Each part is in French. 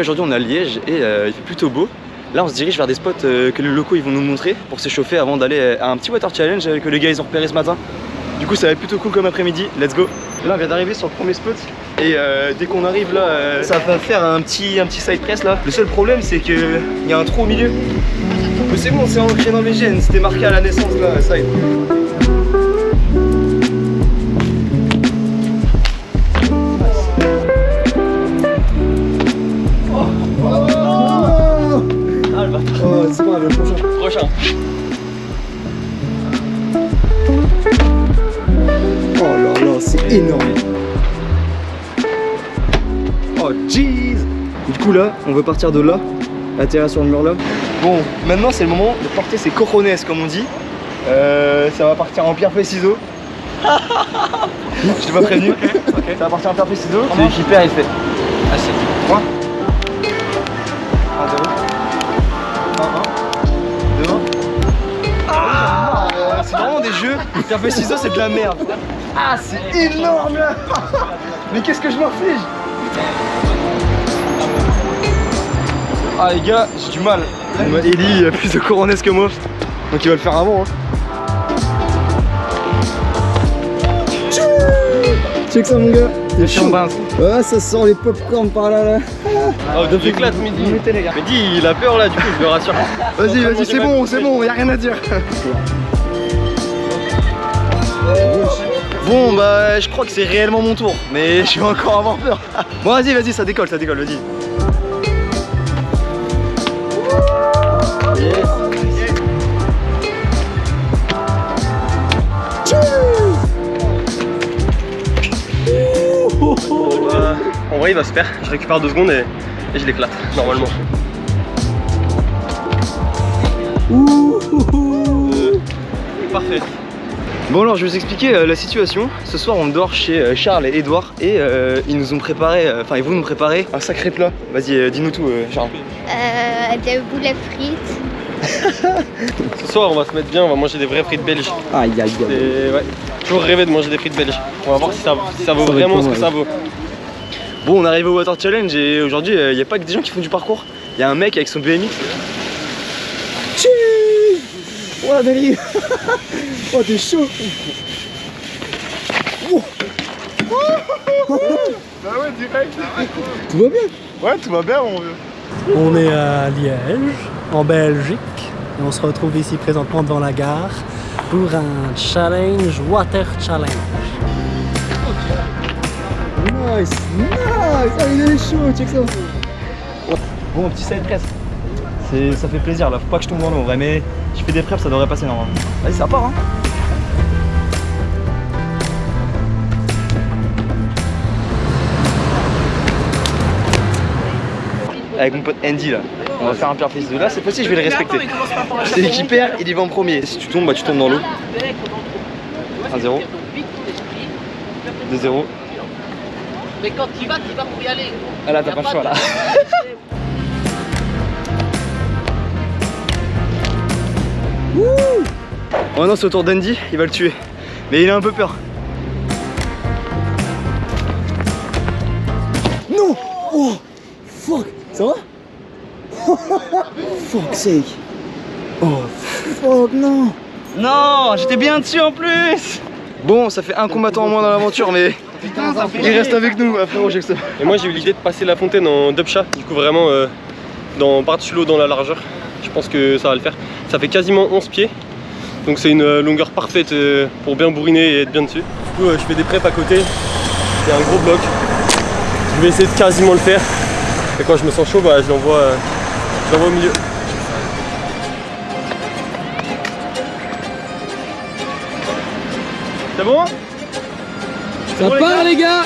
Aujourd'hui on est à Liège et euh, il fait plutôt beau. Là on se dirige vers des spots euh, que les locaux ils vont nous montrer pour s'échauffer avant d'aller à un petit water challenge euh, que les gars ils ont repéré ce matin. Du coup ça va être plutôt cool comme après-midi, let's go Là on vient d'arriver sur le premier spot et euh, dès qu'on arrive là euh, ça va faire un petit, un petit side press là. Le seul problème c'est qu'il y a un trou au milieu. Mais c'est bon c'est ancré dans mes gènes, c'était marqué à la naissance là, side. Oh, c'est prochain. Prochain. Oh là là, c'est énorme. Oh jeez. Du coup là, on veut partir de là, atterrir sur le mur là. Bon, maintenant c'est le moment de porter ses cojones comme on dit. Euh, ça va partir en pierre feuille ciseaux. Je t'ai pas prévenu. Ça va partir en pierre feuille ciseaux. Perd il fait. Ah c'est 3 des jeux. Feuille ciseaux c'est de la merde. Ah c'est énorme là Mais qu'est-ce que je m'inflige Ah les gars, j'ai du mal. Eli il a plus de coronesses que moi. Donc il va le faire avant. Hein. Check ça mon gars. Chaud. Ah, ça sent les popcorn par là là. Oh, j'éclate midi. les gars. Midi, il a peur là, du coup, je le rassure. Vas-y, vas-y, c'est bon, c'est bon, y a rien à dire. Bon, bah, je crois que c'est réellement mon tour, mais je vais encore avoir peur. Bon, vas-y, vas-y, ça décolle, ça décolle, vas-y. En vrai, il va se faire. Je récupère deux secondes et, et je l'éclate, normalement. Euh, Parfait. Bon alors je vais vous expliquer euh, la situation. Ce soir on dort chez euh, Charles et Edouard et euh, ils nous ont préparé, euh, enfin ils vont nous préparer un sacré plat. Vas-y euh, dis-nous tout euh, Charles. Euh, des boulettes frites. Ce soir, on va se mettre bien, on va manger des vraies frites belges. Aïe aïe aïe. Ouais, toujours rêvé de manger des frites belges. On va voir si ça, si ça vaut Ça vraiment ce que ça vaut. Bon on arrive au Water Challenge et aujourd'hui il n'y a pas que des gens qui font du parcours. Il y a un mec avec son BMX. Oh la dérive Oh t'es chaud Bah ouais, direct. Tout va bien Ouais, tout va bien, mon vieux. On est à Liège, en Belgique, et on se retrouve ici présentement devant la gare pour un challenge, water challenge. Nice Nice Ah il est chaud, check ça Bon petit side press. Ça fait plaisir là, faut pas que je tombe dans l'eau en vrai mais je fais des preps ça devrait passer normalement. Vas-y ça part hein Avec mon pote Andy là, on va faire un pierre fils de là, cette fois-ci je vais le respecter. Celui qui perd, il y va en premier. Si tu tombes, bah tu tombes dans l'eau. 1-0. 2-0. Mais quand tu vas, tu vas pour y aller. Ah là t'as pas le choix là. Oh non, c'est au tour d'Andy, il va le tuer. Mais il a un peu peur. Non Oh Fuck Ça va? Fuck sake Oh fuck non Non, j'étais bien dessus en plus Bon, ça fait un combattant en moins dans l'aventure, mais il reste avec nous, frérot Jackson. Et moi, j'ai eu l'idée de passer la fontaine en dubcha, du coup, vraiment euh, dans, par-dessus l'eau dans la largeur. Je pense que ça va le faire. Ça fait quasiment 11 pieds, donc c'est une euh, longueur parfaite euh, pour bien bourriner et être bien dessus. Du coup, euh, je fais des preps à côté. C'est un gros bloc. Je vais essayer de quasiment le faire. Et quand je me sens chaud, bah, je l'envoie au milieu. C'est bon? Ça part les gars?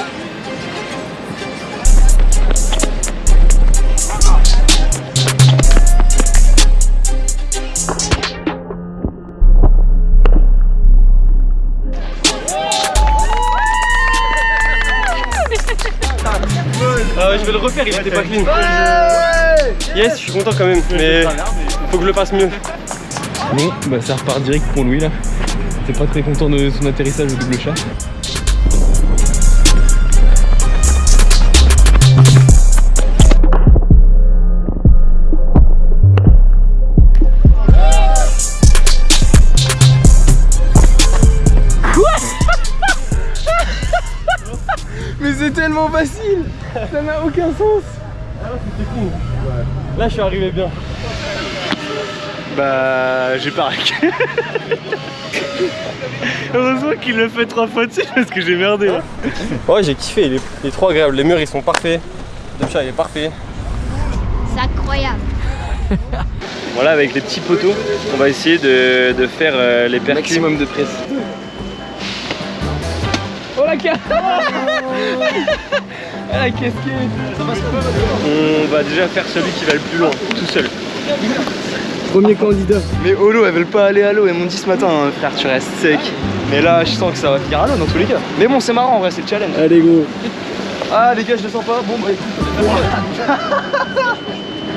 Vais le refaire, il était pas clean. Yes, je suis content quand même, mais faut que je le fasse mieux. Bon, bah ça repart direct pour Louis là. T'es pas très content de son atterrissage au double chat? Aucun sens. Là, je suis arrivé bien. Bah, j'ai pas raqué. Heureusement qu'il le fait trois fois dessus parce que j'ai merdé. Ouais, j'ai kiffé, il est, il est trop agréable. Les murs, ils sont parfaits. Le chat, il est parfait. C'est incroyable. Voilà, avec les petits poteaux, on va essayer de, de faire euh, les percus. Maximum de presse. Oh la ca... Ah, On va déjà faire celui qui va le plus loin, tout seul. Premier candidat. Mais au lot, elles veulent pas aller à l'eau. Elles m'ont dit ce matin, hein, frère, tu restes sec. Mais là, je sens que ça va finir à l'eau dans tous les cas. Mais bon, c'est marrant en vrai, c'est le challenge. Allez gros. Ah, les gars, je le sens pas. Bon, bah écoute.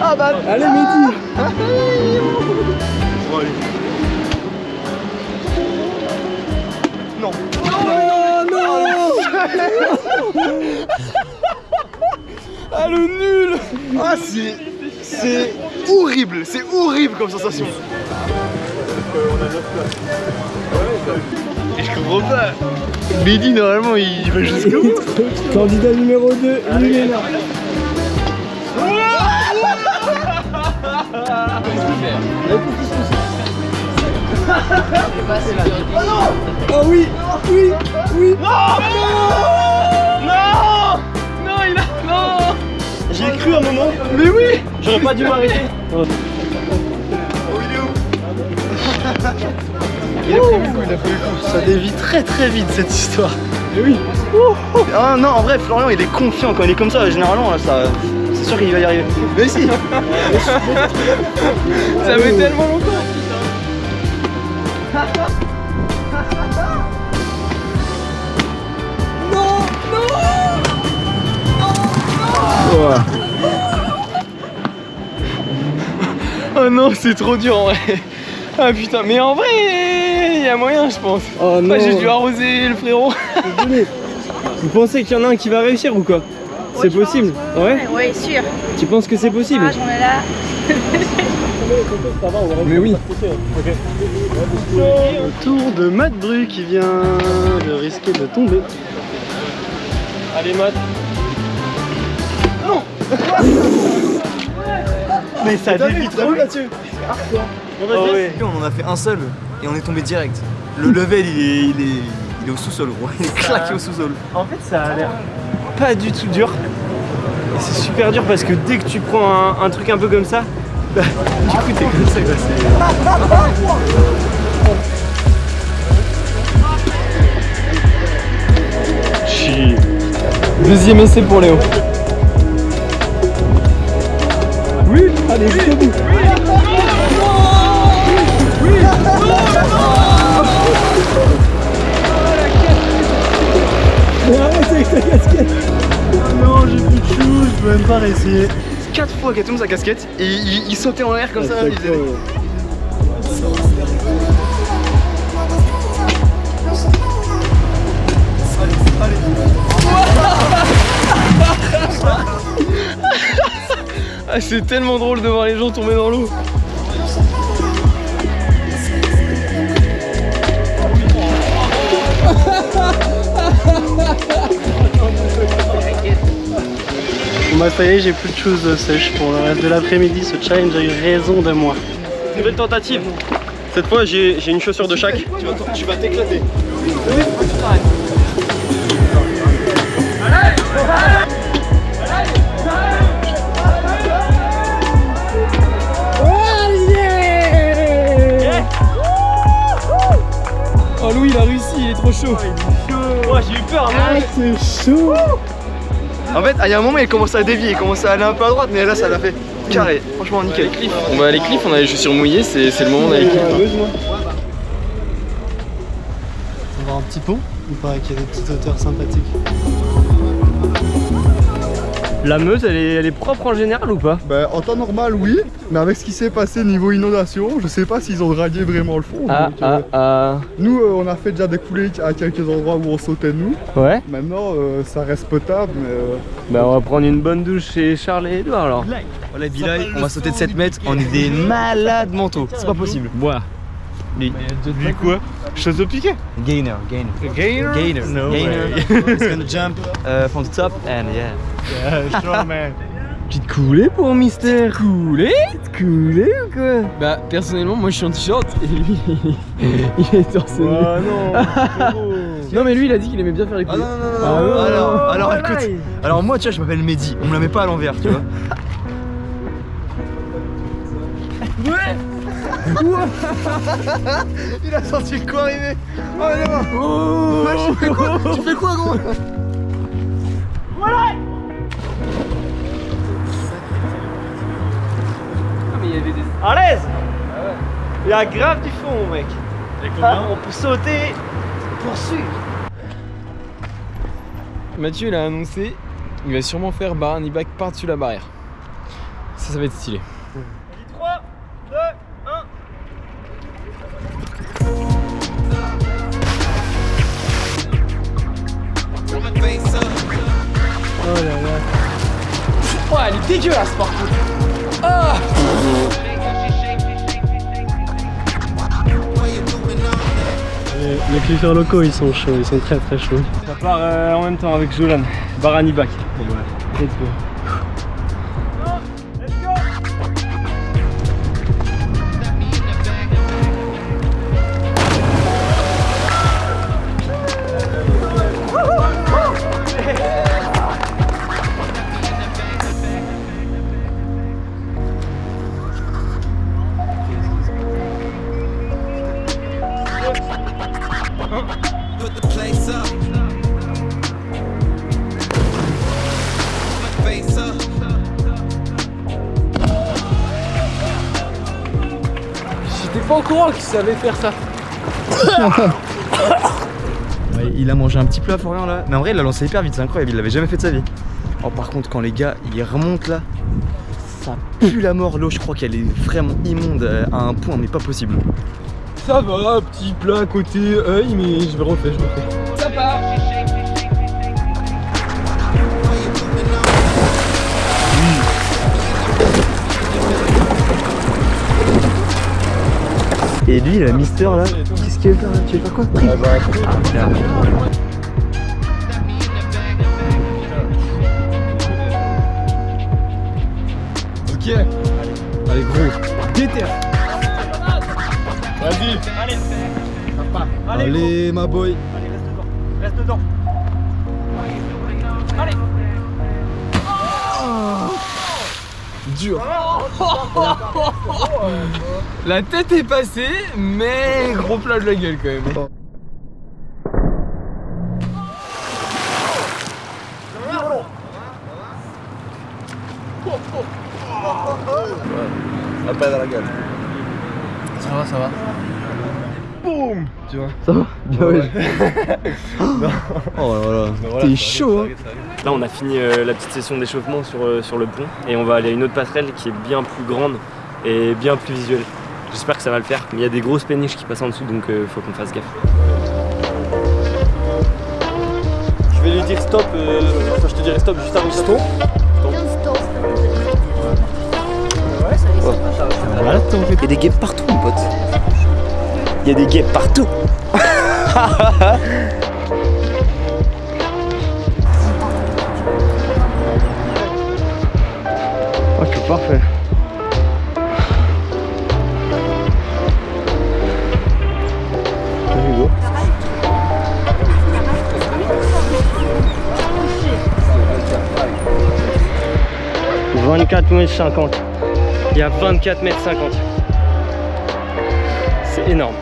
ah, bah. Allez Mehdi. Bon, allez. Non. Oh Ah, le nul Ah, c'est. C'est horrible, c'est horrible comme sensation. Et je comprends pas. Mehdi, normalement, il va jusqu'au bout. Candidat numéro 2, Milena. Oh oui Oui Oui J'y ai cru un moment. Mais oui J'aurais pas dû m'arrêter. Il a pris le coup, il a pris le coup. Ça dévie très très vite cette histoire. Eh oui Ah non, en vrai, Florian il est confiant quand il est comme ça. Généralement, là, ça, c'est sûr qu'il va y arriver. Mais si Ça fait tellement longtemps. Non, c'est trop dur en vrai. Ah putain, mais en vrai, il y a moyen, je pense. Oh non Moi, j'ai dû arroser le frérot. Vous pensez qu'il y en a un qui va réussir ou quoi C'est possible Ouais Oui, sûr. Tu penses que c'est possible Ah, j'en ai là. Mais oui Tour de Matt Bru qui vient de risquer de tomber. Allez, Matt. Mais ça dévie trop. Oh ouais. On en a fait un seul et on est tombé direct. Le level il est, il est, il est au sous-sol gros, il est claqué au sous-sol. En fait, ça a l'air pas du tout dur. Et c'est super dur parce que dès que tu prends un, un truc un peu comme ça, bah, du coup t'es comme ça. quoi. Deuxième essai pour Léo. Allez jusqu'au bout Mais arrête avec ta casquette Non, j'ai plus de chou, je peux même pas réessayer. Quatre fois qu'elle tombe sa casquette et il, il sautait en l'air comme ça. il faisait- Ah, c'est tellement drôle de voir les gens tomber dans l'eau. Bon bah ça y est, j'ai plus de choses sèches pour le reste de l'après-midi. Ce challenge a eu raison de moi. Nouvelle tentative. Cette fois, j'ai j'ai une chaussure de chaque. Tu vas t'éclater. Est trop chaud. Oh, j'ai eu peur, Ah c'est chaud En fait, il y a un moment, il commençait à dévier, il commençait à aller un peu à droite, mais là, ça l'a fait carré. Franchement, nickel. On va à les cliffs, on a les chaussures mouillées, c'est c'est le moment d'aller cliffs. On va voir un petit pont. Il paraît qu'il y a des petites hauteurs sympathiques. La Meuse, elle est, elle est propre en général ou pas Ben, en temps normal, oui, mais avec ce qui s'est passé niveau inondation, je sais pas s'ils ont radié vraiment le fond. Ah, donc, euh, ah, Nous, euh, on a fait déjà des coulées à quelques endroits où on sautait nous. ah. Ouais. Maintenant, euh, ça reste potable, mais euh, Bah, on va prendre une bonne douche chez Charles et Edouard alors. Voilà Bilal, on va sauter de 7 mètres, on est des malades mentaux, c'est pas possible. Bois. Lui. Lui quoi Chose au piqué Gainer, gainer. Gainer? Gainer. No gainer. way. He's gonna jump uh, from the top and yeah. Yeah, sure man. Petite coulée pour un Mister. Coulée? Coulée ou quoi? Bah, personnellement, moi je suis en t-shirt et lui, il est torse nu. Oh non. Non, mais lui, il a dit qu'il aimait bien faire les Ah couilles. non, non, non, Ah non. alors, alors écoute. Alors moi, tu vois, je m'appelle Mehdi. On me la met pas à l'envers, tu vois. Il a senti le coup arriver. Oh, mort. Oh, tu fais quoi Tu fais quoi, gros À l'aise Il y a grave du fond mon mec. Ah, on peut sauter, poursuivre. Mathieu, il a annoncé il va sûrement faire Barani Back par-dessus la barrière. Ça, ça va être stylé. Oh. Les, les cliffers locaux ils sont chauds, ils sont très très chauds. Ça part euh, en même temps avec Jolan, Barani Back. Let's Face up. J'étais pas au courant qu'il savait faire ça. Ouais, il a mangé un petit à Florian là. Mais en vrai, il l'a lancé hyper vite, c'est incroyable. Il l'avait jamais fait de sa vie. Oh, par contre, quand les gars ils remontent là, ça pue la mort. L'eau, je crois qu'elle est vraiment immonde euh, à un point, mais pas possible. Ça va, petit plat à côté œil, mais je vais refaire, je refais. Et lui, le Mister là, qu'est-ce qu'il veut faire là Tu veux faire quoi. Ok. Allez, gros. Déter. Vas-y. Allez. Allez, Allez, ma boy. Allez, reste dedans. Reste dedans. Allez. Dur. La tête est passée, mais gros plat de la gueule quand même. Ça va, ça va. Boum. Tu vois. Ça va Bien ouais. Oh là là. T'es chaud hein Là, on a fini euh, la petite session d'échauffement sur, euh, sur le pont et on va aller à une autre passerelle qui est bien plus grande et bien plus visuelle. J'espère que ça va le faire, mais il y a des grosses péniches qui passent en dessous donc il faut qu'on fasse gaffe. Je vais lui dire stop, euh, enfin je te dirai stop juste avant ça. Voilà, Il y a des guêpes partout, mon pote. Il y a des guêpes partout Ok, parfait. Hugo. 24 mètres 50. Il y a 24 mètres 50. C'est énorme.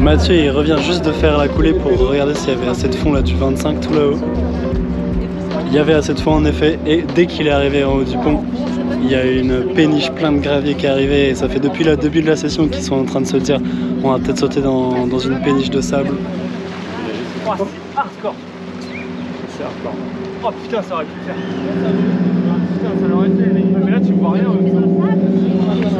Mathieu il revient juste de faire la coulée pour regarder s'il y avait assez de fond là du 25 tout là-haut. Il y avait assez de fond en effet et dès qu'il est arrivé en haut du pont, il y a une péniche plein de gravier qui est arrivée et ça fait depuis le début de la session qu'ils sont en train de se dire on va peut-être sauter dans, dans une péniche de sable. Oh, c'est hardcore. C'est hardcore. Oh putain, ça aurait pu le faire.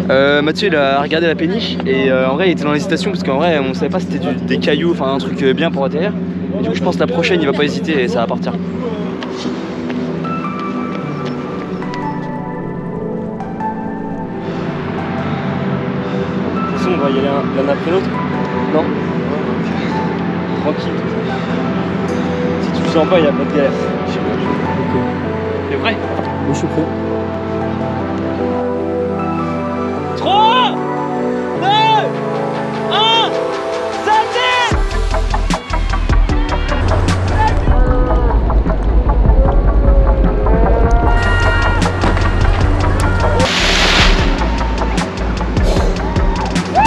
Euh, Mathieu il a regardé la péniche et euh, en vrai il était dans l'hésitation parce qu'en vrai on savait pas si c'était des cailloux, enfin un truc euh, bien pour atterrir. Et du coup je pense que la prochaine il va pas hésiter et ça va partir. De toute façon, on va y aller un, l'un après l'autre Non? Tranquille. Si tu le sens pas, il n'y a pas de galère. T'es prêt Moi je suis prêt. 3 2 1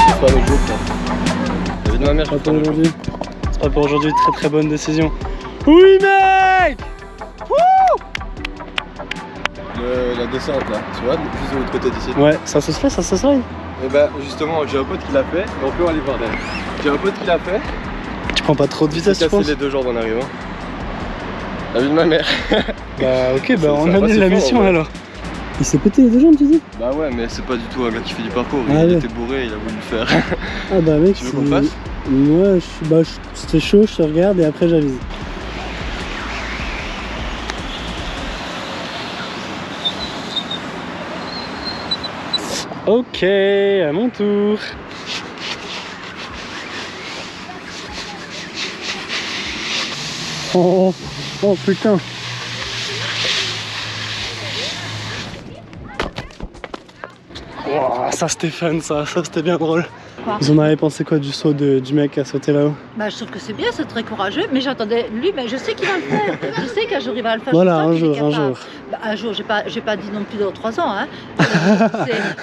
C'est pas avec l'autre, là. David ma mère, je le aujourd'hui. C'est pas pour aujourd'hui, très très bonne décision. Oui mec Le- la descente là, tu vois, plus de l'autre côté d'ici. Ouais, ça se fait, ça se slide. Et bah justement, j'ai un pote qui l'a fait, et on peut aller voir derrière. J'ai un pote qui l'a fait, Tu prends pas trop de vitesse, tu cassé penses les deux jambes en arrivant. La vie de ma mère. Bah ok, bah on annule la mission ouais. alors. Il s'est pété les deux jambes, tu dis? Bah ouais, mais c'est pas du tout un gars qui fait du parcours. Ah il ouais. était bourré, il a voulu le faire. Ah bah mec, Tu veux qu'on fasse? Moi, je suis- bah, je- c'était chaud, je te regarde et après j'avise. Ok, à mon tour. Oh, oh putain. Ouah, ça c'était fun ça, ça c'était bien drôle. Quoi Vous en avez pensé quoi du saut de- du mec à sauter là-haut Bah, je trouve que c'est bien, c'est très courageux, mais j'attendais lui, mais je sais qu'il va le faire. Je sais qu'un jour il va le faire. Voilà, un jour, un jour. Bah, un jour, j'ai pas, j'ai pas dit non plus dans trois ans. Hein.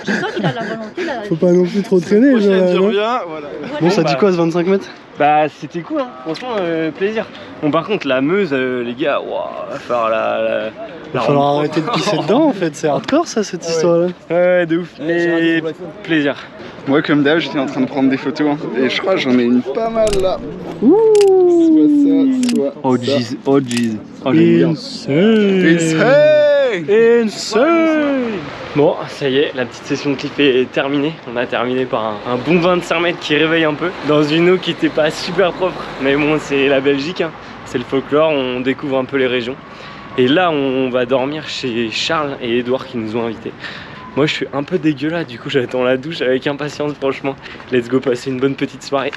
Je sens qu'il a la volonté. la- Faut pas non plus trop traîner, je Prochaine, reviens, voilà. Bon, ça dit quoi ce 25 mètres? Bah c'était cool hein, franchement euh, plaisir. Bon par contre la Meuse euh, les gars, waouh, va falloir la, la, Il va falloir arrêter de pisser dedans en fait, c'est hardcore ça cette histoire là. Ouais de ouf, mais plaisir. Moi, comme d'hab, j'étais en train de prendre des photos. hein. Et je crois que j'en ai une pas mal là. Ouh Soit ça, soit. Oh jeez, oh jeez. Oh. Insane Insane Insane Bon, ça y est, la petite session de clip est terminée. On a terminé par un, un bon 25 mètres qui réveille un peu. Dans une eau qui était pas super propre. Mais bon, c'est la Belgique, hein. c'est le folklore, on découvre un peu les régions. Et là, on va dormir chez Charles et Edouard qui nous ont invités. Moi, je suis un peu dégueulasse, du coup, j'attends la douche avec impatience, franchement. Let's go passer une bonne petite soirée.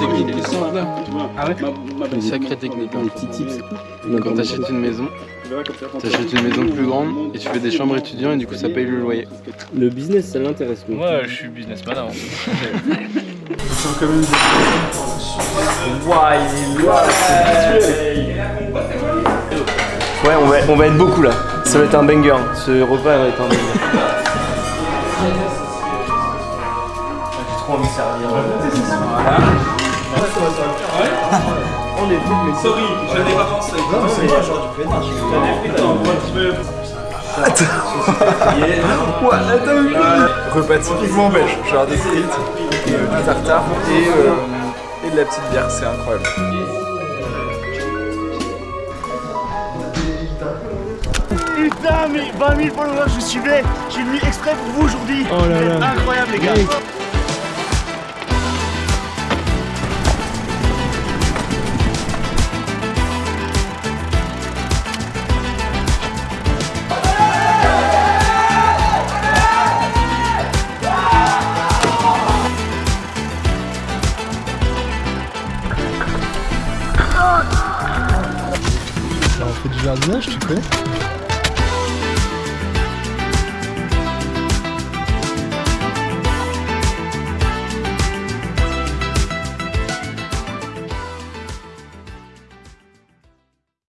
technique là. Ah ouais Une sacrée technique. Des petits tips. Quand t'achètes une maison, t'achètes une maison plus grande et tu fais des chambres étudiants et du coup ça paye le loyer. Le business, ça l'intéresse. Moi je suis businessman avant. Ouais, on va, on va être beaucoup là. Ça va être un banger. Ce repas va être un banger. J'ai trop envie de servir. Voilà. On est vite, mais sorry, je n'ai pas pensé. Non, c'est pas genre du pétard. Repas typiquement belge, genre des frites, du tartare et, euh, et de la petite bière, c'est incroyable. Putain, mais 20 000 followers, je suivais. J'ai venu exprès pour vous aujourd'hui. Oh là là. Incroyable, les gars.